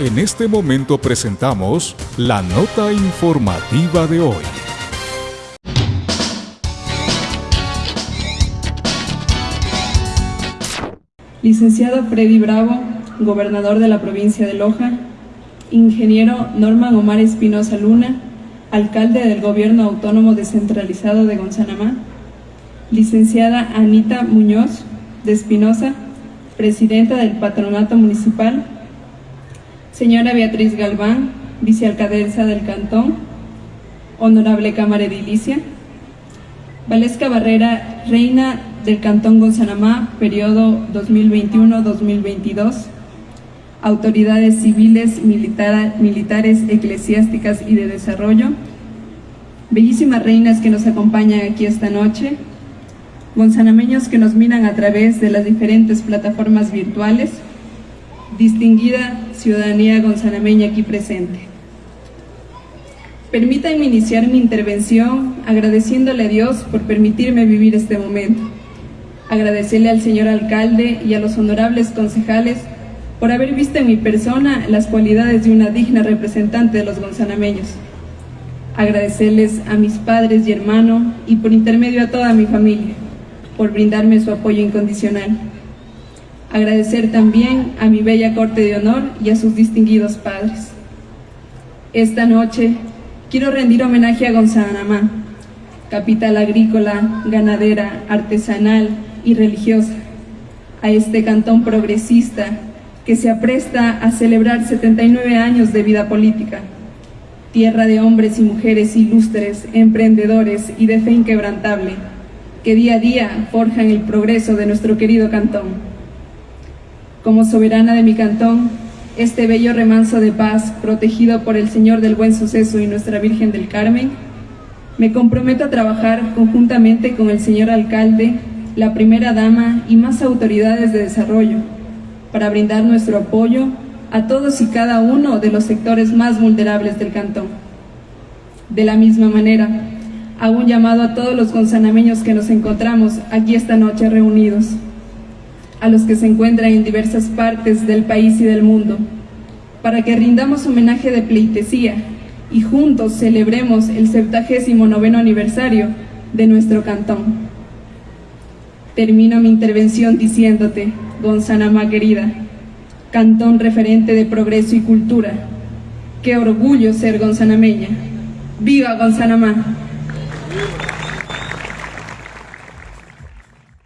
En este momento presentamos la nota informativa de hoy. Licenciado Freddy Bravo, gobernador de la provincia de Loja, Ingeniero Norman Omar Espinosa Luna, alcalde del Gobierno Autónomo Descentralizado de Gonzanamá, licenciada Anita Muñoz de Espinosa, presidenta del Patronato Municipal, señora Beatriz Galván, vicealcaldesa del Cantón, honorable Cámara Edilicia, Valesca Barrera, reina del Cantón Gonzanamá, periodo 2021-2022, autoridades civiles, militares, eclesiásticas y de desarrollo, bellísimas reinas que nos acompañan aquí esta noche, gonzanameños que nos miran a través de las diferentes plataformas virtuales, distinguida ciudadanía gonzanameña aquí presente. Permítanme iniciar mi intervención agradeciéndole a Dios por permitirme vivir este momento. Agradecerle al señor alcalde y a los honorables concejales por haber visto en mi persona las cualidades de una digna representante de los gonzanameños. Agradecerles a mis padres y hermanos y por intermedio a toda mi familia por brindarme su apoyo incondicional. Agradecer también a mi bella corte de honor y a sus distinguidos padres. Esta noche quiero rendir homenaje a Gonzanamá, capital agrícola, ganadera, artesanal y religiosa, a este cantón progresista que se apresta a celebrar 79 años de vida política, tierra de hombres y mujeres ilustres, emprendedores y de fe inquebrantable, que día a día forjan el progreso de nuestro querido cantón. Como soberana de mi cantón, este bello remanso de paz, protegido por el Señor del Buen Suceso y Nuestra Virgen del Carmen, me comprometo a trabajar conjuntamente con el señor alcalde, la primera dama y más autoridades de desarrollo, para brindar nuestro apoyo a todos y cada uno de los sectores más vulnerables del cantón. De la misma manera, hago un llamado a todos los gonzanameños que nos encontramos aquí esta noche reunidos, a los que se encuentran en diversas partes del país y del mundo, para que rindamos homenaje de pleitesía y juntos celebremos el 79 aniversario de nuestro cantón. Termino mi intervención diciéndote, Gonzanamá querida, cantón referente de progreso y cultura. Qué orgullo ser gonzanameña. ¡Viva Gonzanamá!